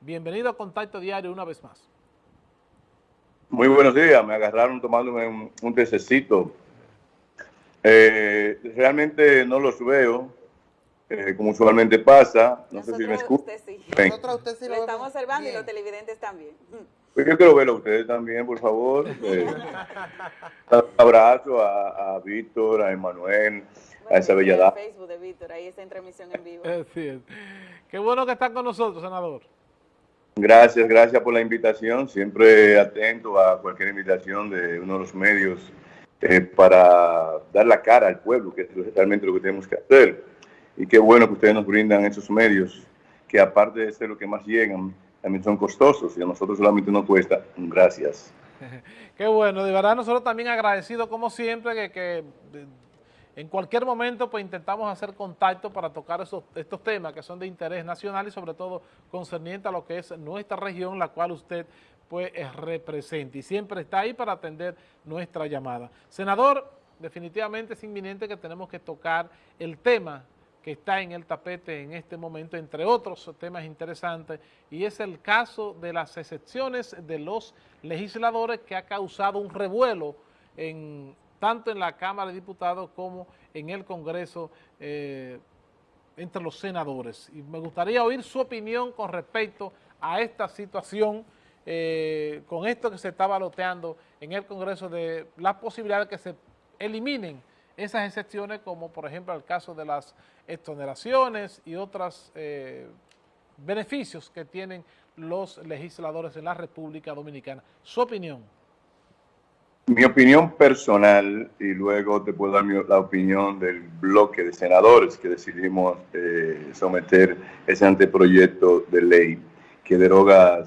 Bienvenido a Contacto Diario una vez más. Muy buenos días, me agarraron tomándome un, un tececito. Eh, realmente no los veo, eh, como usualmente pasa. No sé si me escuchan. Sí. Nosotros usted sí lo, lo estamos observando y los televidentes también. Pues yo quiero verlo a ustedes también, por favor. Eh, un abrazo a, a Víctor, a Emanuel, a esa bella dama. Facebook de Víctor, ahí está en transmisión en vivo. Así es. Qué bueno que está con nosotros, senador. Gracias, gracias por la invitación. Siempre atento a cualquier invitación de uno de los medios eh, para dar la cara al pueblo, que es realmente lo que tenemos que hacer. Y qué bueno que ustedes nos brindan esos medios, que aparte de ser lo que más llegan, también son costosos y a nosotros solamente nos cuesta. Gracias. Qué bueno, de verdad nosotros también agradecidos como siempre que, que en cualquier momento pues intentamos hacer contacto para tocar esos, estos temas que son de interés nacional y sobre todo concerniente a lo que es nuestra región, la cual usted pues representa y siempre está ahí para atender nuestra llamada. Senador, definitivamente es inminente que tenemos que tocar el tema que está en el tapete en este momento, entre otros temas interesantes, y es el caso de las excepciones de los legisladores que ha causado un revuelo en tanto en la Cámara de Diputados como en el Congreso eh, entre los senadores. Y me gustaría oír su opinión con respecto a esta situación, eh, con esto que se está baloteando en el Congreso de la posibilidad de que se eliminen esas excepciones, como por ejemplo el caso de las exoneraciones y otros eh, beneficios que tienen los legisladores en la República Dominicana. Su opinión. Mi opinión personal, y luego te puedo dar mi, la opinión del bloque de senadores que decidimos eh, someter ese anteproyecto de ley que deroga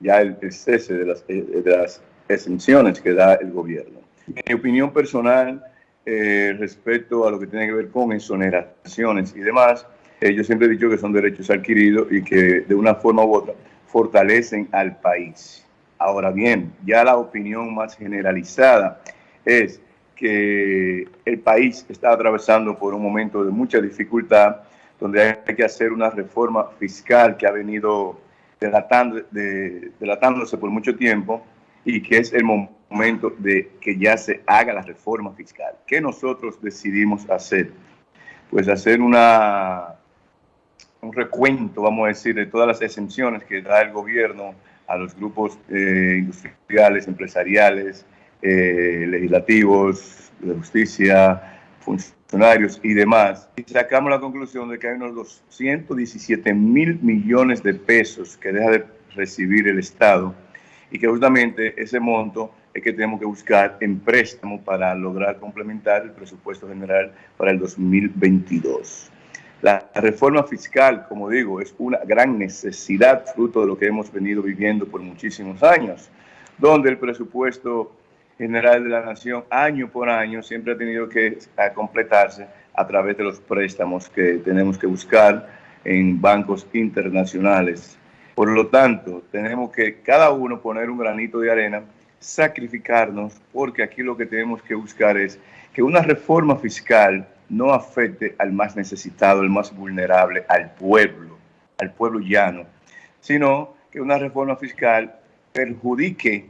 ya el, el cese de las, de las, exenciones que da el gobierno. Mi opinión personal eh, respecto a lo que tiene que ver con exoneraciones y demás, eh, yo siempre he dicho que son derechos adquiridos y que de una forma u otra fortalecen al país Ahora bien, ya la opinión más generalizada es que el país está atravesando por un momento de mucha dificultad, donde hay que hacer una reforma fiscal que ha venido delatándose por mucho tiempo y que es el momento de que ya se haga la reforma fiscal. ¿Qué nosotros decidimos hacer? Pues hacer una, un recuento, vamos a decir, de todas las exenciones que da el gobierno a los grupos eh, industriales, empresariales, eh, legislativos, de justicia, funcionarios y demás. Y sacamos la conclusión de que hay unos 217 mil millones de pesos que deja de recibir el Estado y que justamente ese monto es que tenemos que buscar en préstamo para lograr complementar el presupuesto general para el 2022. La reforma fiscal, como digo, es una gran necesidad fruto de lo que hemos venido viviendo por muchísimos años, donde el presupuesto general de la nación año por año siempre ha tenido que completarse a través de los préstamos que tenemos que buscar en bancos internacionales. Por lo tanto, tenemos que cada uno poner un granito de arena, sacrificarnos, porque aquí lo que tenemos que buscar es que una reforma fiscal no afecte al más necesitado, al más vulnerable, al pueblo, al pueblo llano, sino que una reforma fiscal perjudique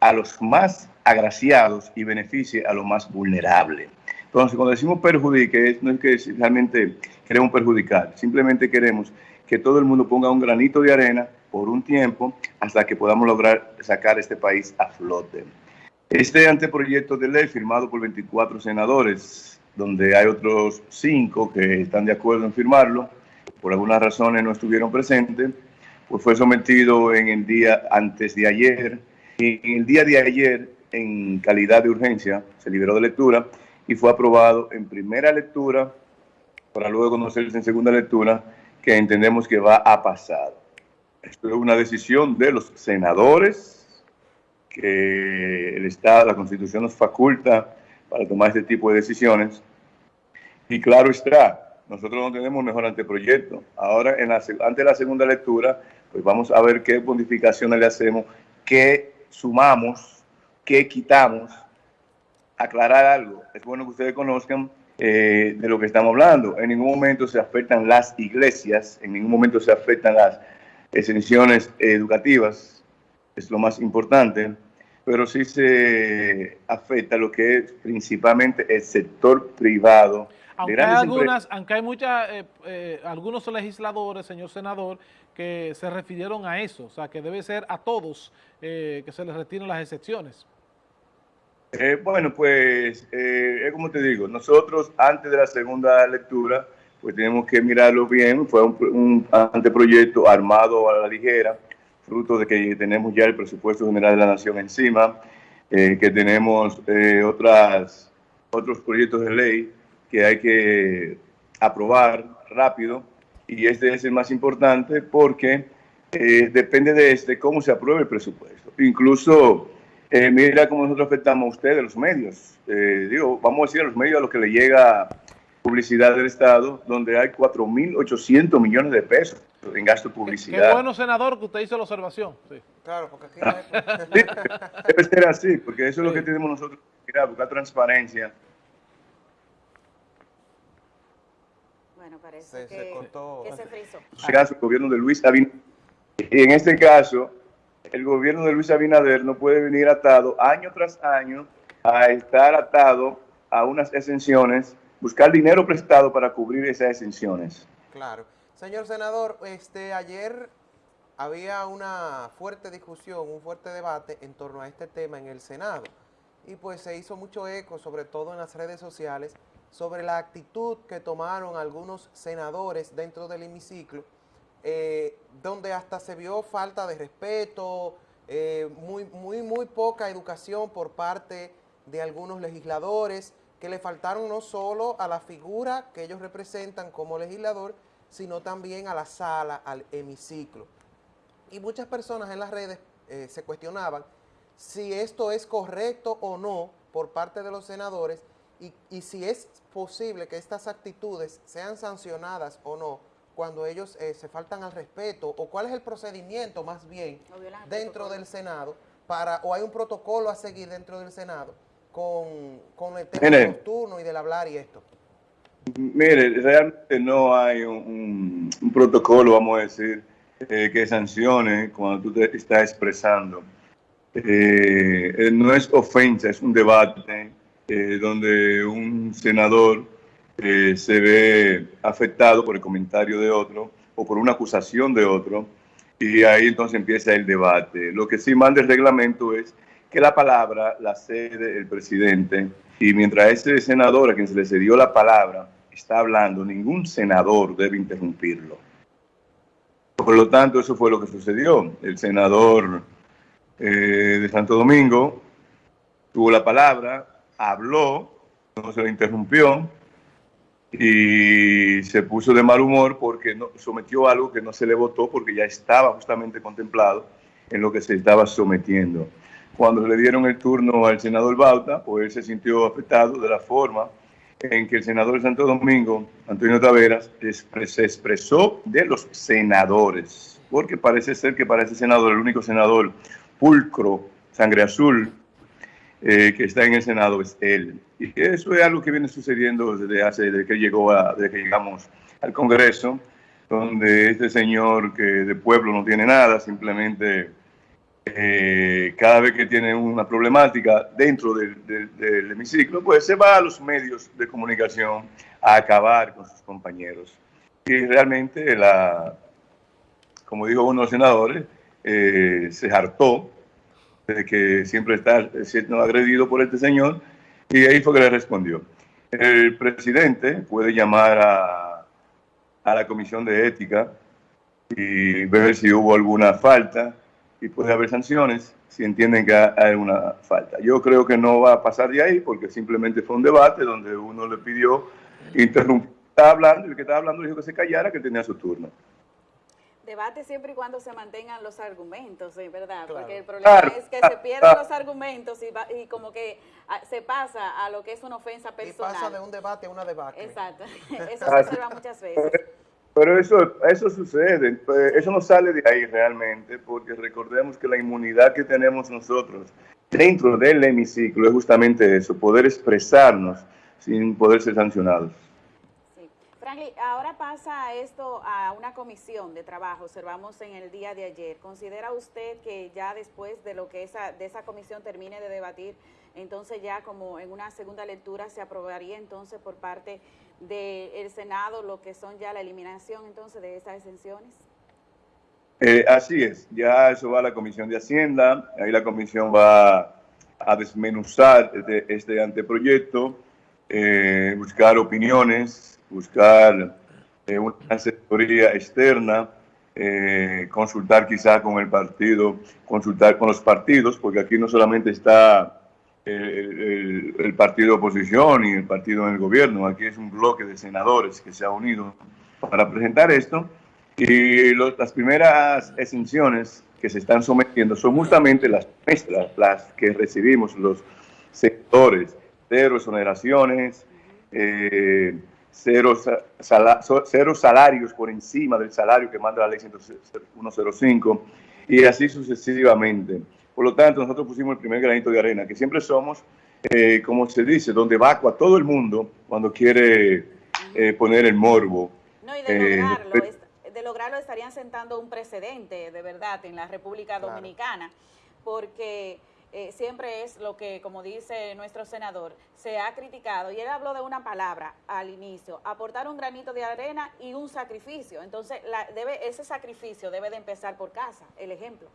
a los más agraciados y beneficie a los más vulnerables. Entonces, cuando decimos perjudique, no es que realmente queremos perjudicar, simplemente queremos que todo el mundo ponga un granito de arena por un tiempo hasta que podamos lograr sacar este país a flote. Este anteproyecto de ley firmado por 24 senadores, donde hay otros cinco que están de acuerdo en firmarlo, por algunas razones no estuvieron presentes, pues fue sometido en el día antes de ayer. Y en el día de ayer, en calidad de urgencia, se liberó de lectura y fue aprobado en primera lectura para luego conocerse en segunda lectura, que entendemos que va a pasar. Esto es una decisión de los senadores que el Estado, la Constitución nos faculta para tomar este tipo de decisiones. Y claro está, nosotros no tenemos mejor anteproyecto. Ahora, en la, antes de la segunda lectura, pues vamos a ver qué modificaciones le hacemos, qué sumamos, qué quitamos. Aclarar algo, es bueno que ustedes conozcan eh, de lo que estamos hablando. En ningún momento se afectan las iglesias, en ningún momento se afectan las exenciones educativas, es lo más importante, pero sí se afecta lo que es principalmente el sector privado. Aunque hay, algunas, aunque hay muchas, eh, eh, algunos legisladores, señor senador, que se refirieron a eso, o sea, que debe ser a todos que se les retiren las excepciones. Eh, bueno, pues eh, es como te digo, nosotros antes de la segunda lectura, pues tenemos que mirarlo bien, fue un, anteproyecto armado a la ligera, fruto de que tenemos ya el presupuesto general de la nación encima, eh, que tenemos otras, otros proyectos de ley que hay que aprobar rápido, y este es el más importante porque depende de este cómo se apruebe el presupuesto. Incluso eh, mira cómo nosotros afectamos a ustedes, los medios. Eh, digo, vamos a decir a los medios a los que le llega publicidad del Estado, donde hay 4.800 millones de pesos en gasto de publicidad. Qué, bueno, senador, que usted hizo la observación. Sí. Claro, porque aquí... sí, debe ser así, porque eso es lo que tenemos nosotros, buscar transparencia. Bueno, parece que, se cortó. que se frizó. En este caso, el gobierno de Luis Abinader, en este caso, el gobierno de Luis Abinader no puede venir atado año tras año a estar atado a unas exenciones, buscar dinero prestado para cubrir esas exenciones. Claro. Señor senador, este ayer había una fuerte discusión, un fuerte debate en torno a este tema en el Senado. Y pues se hizo mucho eco, sobre todo en las redes sociales, sobre la actitud que tomaron algunos senadores dentro del hemiciclo eh, donde hasta se vio falta de respeto, eh, muy, muy, muy poca educación por parte de algunos legisladores, que le faltaron no solo a la figura que ellos representan como legislador, sino también a la sala, al hemiciclo. Y muchas personas en las redes eh, se cuestionaban si esto es correcto o no por parte de los senadores y, y si es posible que estas actitudes sean sancionadas o no cuando ellos eh, se faltan al respeto o cuál es el procedimiento más bien dentro del Senado para o hay un protocolo a seguir dentro del Senado con, con el tema de los turnos y del hablar y esto. Mire, realmente no hay un, protocolo, vamos a decir, eh, que sancione cuando tú te estás expresando. Eh, no es ofensa, es un debate donde un senador eh, se ve afectado por el comentario de otro o por una acusación de otro, y ahí entonces empieza el debate. Lo que sí manda el reglamento es que la palabra la cede el presidente, y mientras ese senador a quien se le cedió la palabra está hablando, ningún senador debe interrumpirlo. Por lo tanto, eso fue lo que sucedió. El senador eh, de Santo Domingo tuvo la palabra, habló, no se lo interrumpió, y se puso de mal humor porque sometió algo que no se le votó porque ya estaba justamente contemplado en lo que se estaba sometiendo. Cuando le dieron el turno al senador Bauta, pues él se sintió afectado de la forma en que el senador de Santo Domingo, Antonio Taveras, se expresó de los senadores, porque parece ser que para ese senador, el único senador pulcro, sangre azul, eh, que está en el Senado es él. Y eso es algo que viene sucediendo desde hace, desde que llegó a, desde que llegamos al Congreso, donde este señor que de pueblo no tiene nada, simplemente eh, cada vez que tiene una problemática dentro del, del, hemiciclo, pues se va a los medios de comunicación a acabar con sus compañeros. Y realmente, la, como dijo uno de los senadores, eh, se hartó de que siempre está siendo agredido por este señor, y ahí fue que le respondió. El presidente puede llamar a, a la comisión de ética y ver si hubo alguna falta y puede haber sanciones si entienden que hay una falta. Yo creo que no va a pasar de ahí porque simplemente fue un debate donde uno le pidió interrumpir, estaba hablando y el que estaba hablando dijo que se callara, que tenía su turno debate siempre y cuando se mantengan los argumentos, ¿verdad? Porque el problema es que se pierden los argumentos y, como que ah, se pasa a lo que es una ofensa personal. Y pasa de un debate a una debate. Exacto, eso se observa muchas veces. Pero eso, eso sucede, pues, eso no sale de ahí realmente, porque recordemos que la inmunidad que tenemos nosotros dentro del hemiciclo es justamente eso, poder expresarnos sin poder ser sancionados. Sí. Ahora pasa esto a una comisión de trabajo, observamos en el día de ayer. ¿Considera usted que ya después de lo que esa, de esa comisión termine de debatir, entonces ya como en una segunda lectura se aprobaría entonces por parte del Senado lo que son ya la eliminación entonces de esas exenciones? Eh, así es, ya eso va a la Comisión de Hacienda, ahí la Comisión va a desmenuzar este, este anteproyecto, eh, buscar opiniones, buscar eh, una asesoría externa, consultar quizá con el partido, consultar con los partidos, porque aquí no solamente está el, el, partido de oposición y el partido en el gobierno, aquí es un bloque de senadores que se ha unido para presentar esto. Y las primeras exenciones que se están sometiendo son justamente las nuestras, las que recibimos los sectores, cero exoneraciones, eh, cero, cero, salarios por encima del salario que manda la ley 105 y así sucesivamente. Por lo tanto, nosotros pusimos el primer granito de arena, que siempre somos, eh, como se dice, donde vacua todo el mundo cuando quiere eh, poner el morbo. No, y de lograrlo, de lograrlo estarían sentando un precedente de verdad en la República Dominicana, porque eh, siempre es lo que, como dice nuestro senador, se ha criticado, y él habló de una palabra al inicio, aportar un granito de arena y un sacrificio. Entonces, debe, ese sacrificio debe de empezar por casa, el ejemplo.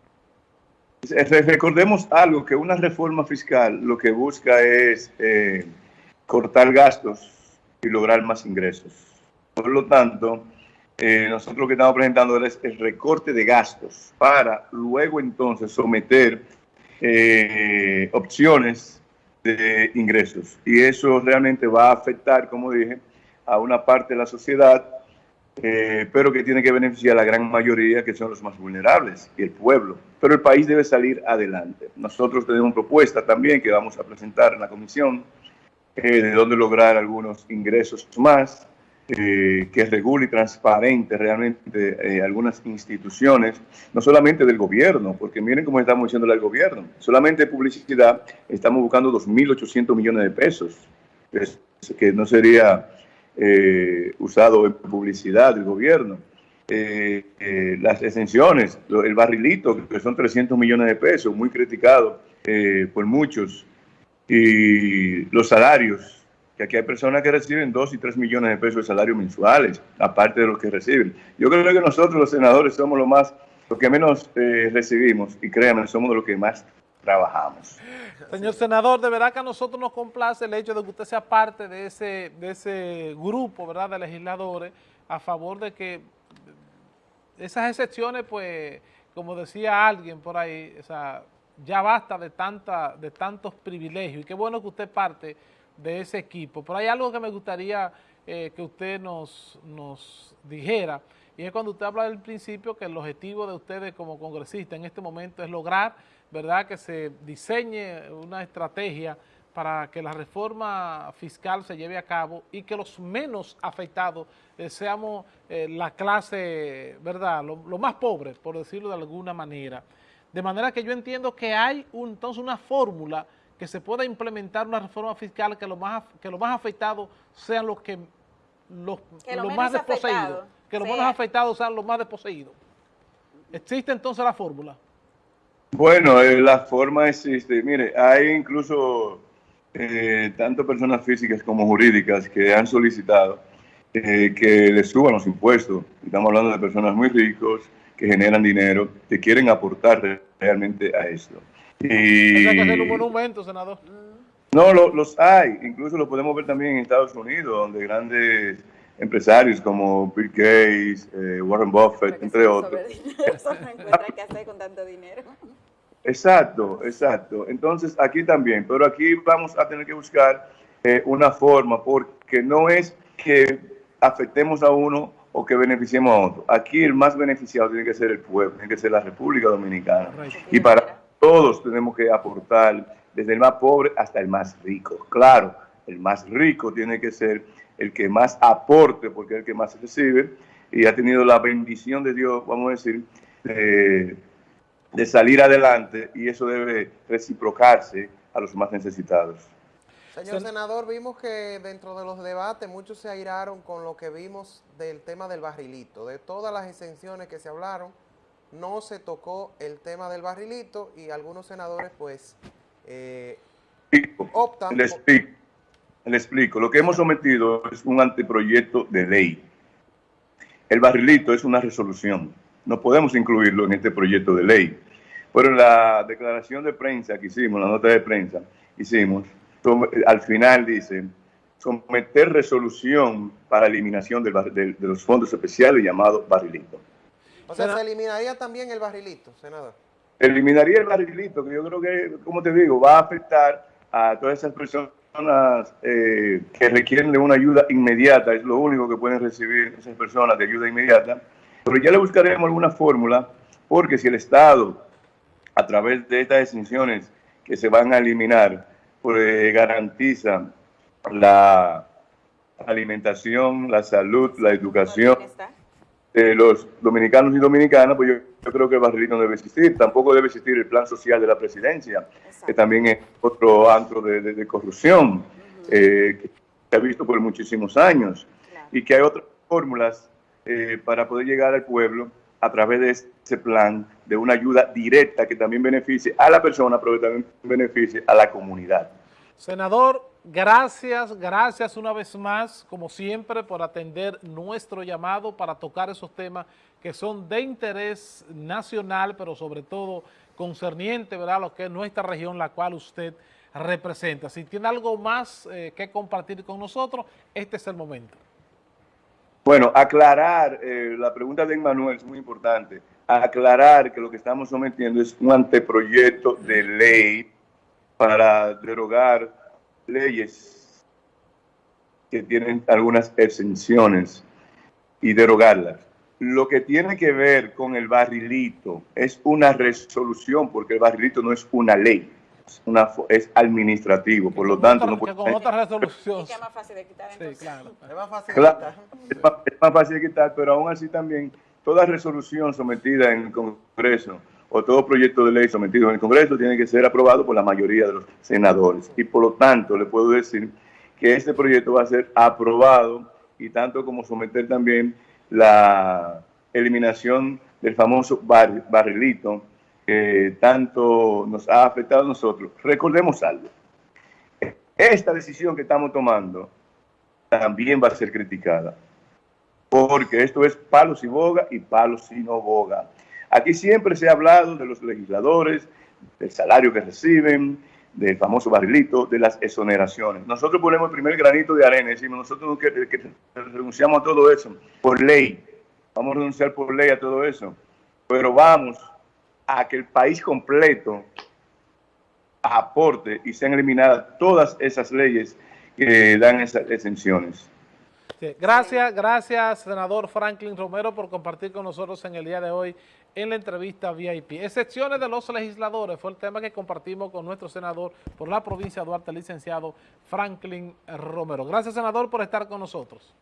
Recordemos algo, que una reforma fiscal lo que busca es eh, cortar gastos y lograr más ingresos. Por lo tanto, eh, nosotros lo que estamos presentando es el recorte de gastos para luego entonces someter eh, opciones de ingresos. Y eso realmente va a afectar, como dije, a una parte de la sociedad, eh, pero que tiene que beneficiar a la gran mayoría, que son los más vulnerables, y el pueblo. Pero el país debe salir adelante. Nosotros tenemos propuesta también que vamos a presentar en la comisión, de dónde lograr algunos ingresos más, eh, que regule y transparente realmente eh, algunas instituciones, no solamente del gobierno, porque miren cómo estamos diciéndole al gobierno, solamente publicidad estamos buscando 2.800 millones de pesos, que no sería eh, usado en publicidad del gobierno. las exenciones, el barrilito, que son 300 millones de pesos, muy criticado por muchos, y los salarios, que aquí hay personas que reciben 2 y 3 millones de pesos de salario mensuales, aparte de los que reciben. Yo creo que nosotros los senadores somos los más, los que menos eh, recibimos y créanme, somos los que más trabajamos. Señor senador, de verdad que a nosotros nos complace el hecho de que usted sea parte de ese, de ese grupo ¿verdad? de legisladores a favor de que esas excepciones, pues, como decía alguien por ahí, o sea, ya basta de, tanta, de tantos privilegios y qué bueno que usted parte de ese equipo. Pero hay algo que me gustaría eh, que usted nos, nos dijera, y es cuando usted habla del principio que el objetivo de ustedes como congresistas en este momento es lograr, ¿verdad?, que se diseñe una estrategia para que la reforma fiscal se lleve a cabo y que los menos afectados eh, seamos eh, la clase, ¿verdad?, lo, más pobre, por decirlo de alguna manera. De manera que yo entiendo que hay entonces una fórmula que se pueda implementar una reforma fiscal que los más, que los más afectados sean los que los, más desposeídos, que los menos afectados sean los más desposeídos. ¿Existe entonces la fórmula? Bueno, eh, la forma existe. Mire, hay incluso eh, tanto personas físicas como jurídicas que han solicitado eh, que les suban los impuestos. Estamos hablando de personas muy ricos que generan dinero, que quieren aportar realmente a esto. Y... que un monumento, senador. No, los hay, incluso lo podemos ver también en Estados Unidos, donde grandes empresarios como Bill Gates, eh, Warren Buffett, entre otros. qué hacer con tanto dinero. Exacto, exacto. Entonces aquí también, pero aquí vamos a tener que buscar eh, una forma, porque no es que afectemos a uno o que beneficiemos a otro. Aquí el más beneficiado tiene que ser el pueblo, tiene que ser la República Dominicana. Y para todos tenemos que aportar, desde el más pobre hasta el más rico. Claro, el más rico tiene que ser el que más aporte, porque es el que más recibe, y ha tenido la bendición de Dios, vamos a decir, de, salir adelante, y eso debe reciprocarse a los más necesitados. Señor Sen- senador, vimos que dentro de los debates muchos se airaron con lo que vimos del tema del barrilito. De todas las exenciones que se hablaron, no se tocó el tema del barrilito y algunos senadores pues eh, explico, optan le explico, le explico. Lo que hemos sometido es un anteproyecto de ley. El barrilito es una resolución. No podemos incluirlo en este proyecto de ley. Pero en la declaración de prensa que hicimos, la nota de prensa, hicimos, al final dice, someter resolución para eliminación del de los fondos especiales llamado barrilito. O sea, se eliminaría también el barrilito, senador. Eliminaría el barrilito, que yo creo que, como te digo, va a afectar a todas esas personas eh, que requieren de una ayuda inmediata, es lo único que pueden recibir esas personas de ayuda inmediata, pero ya le buscaremos alguna fórmula, porque si el Estado, a través de estas exenciones que se van a eliminar, pues garantiza la alimentación, la salud, la educación, De los dominicanos y dominicanas, pues yo, yo creo que el barrilito no debe existir. Tampoco debe existir el plan social de la presidencia, Exacto. que también es otro antro de, de- de corrupción eh, que se ha visto por muchísimos años Claro. y que hay otras fórmulas eh, para poder llegar al pueblo a través de ese plan de una ayuda directa que también beneficie a la persona, pero que también beneficie a la comunidad. Senador, gracias, gracias una vez más, como siempre, por atender nuestro llamado para tocar esos temas que son de interés nacional, pero sobre todo concerniente, ¿verdad?, a lo que es nuestra región, la cual usted representa. Si tiene algo más eh, que compartir con nosotros, este es el momento. Bueno, aclarar, eh, la pregunta de Emmanuel es muy importante, aclarar que lo que estamos sometiendo es un anteproyecto de ley para derogar leyes que tienen algunas exenciones y derogarlas. Lo que tiene que ver con el barrilito es una resolución, porque el barrilito no es una ley, es, una, es administrativo, por lo tanto otra- no puede... que con otra resolución. Es más fácil de quitar Sí, entonces. claro. Es más fácil Claro, quitar. es más, es más fácil de quitar, pero aún así también toda resolución sometida en el Congreso o todo proyecto de ley sometido en el Congreso tiene que ser aprobado por la mayoría de los senadores. Y por lo tanto, le puedo decir que este proyecto va a ser aprobado y tanto como someter también la eliminación del famoso bar- barrilito que tanto nos ha afectado a nosotros. Recordemos algo. Esta decisión que estamos tomando también va a ser criticada. Porque esto es palos y boga y palos y no boga. Aquí siempre se ha hablado de los legisladores, del salario que reciben, del famoso barrilito, de las exoneraciones. Nosotros ponemos el primer granito de arena decimos, nosotros no que, renunciamos a todo eso por ley. Vamos a renunciar por ley a todo eso. Pero vamos a que el país completo aporte y sean eliminadas todas esas leyes que dan esas exenciones. Gracias, gracias, senador Franklin Romero, por compartir con nosotros en el día de hoy en la entrevista VIP. Excepciones de los legisladores fue el tema que compartimos con nuestro senador por la provincia de Duarte, licenciado Franklin Romero. Gracias, senador, por estar con nosotros.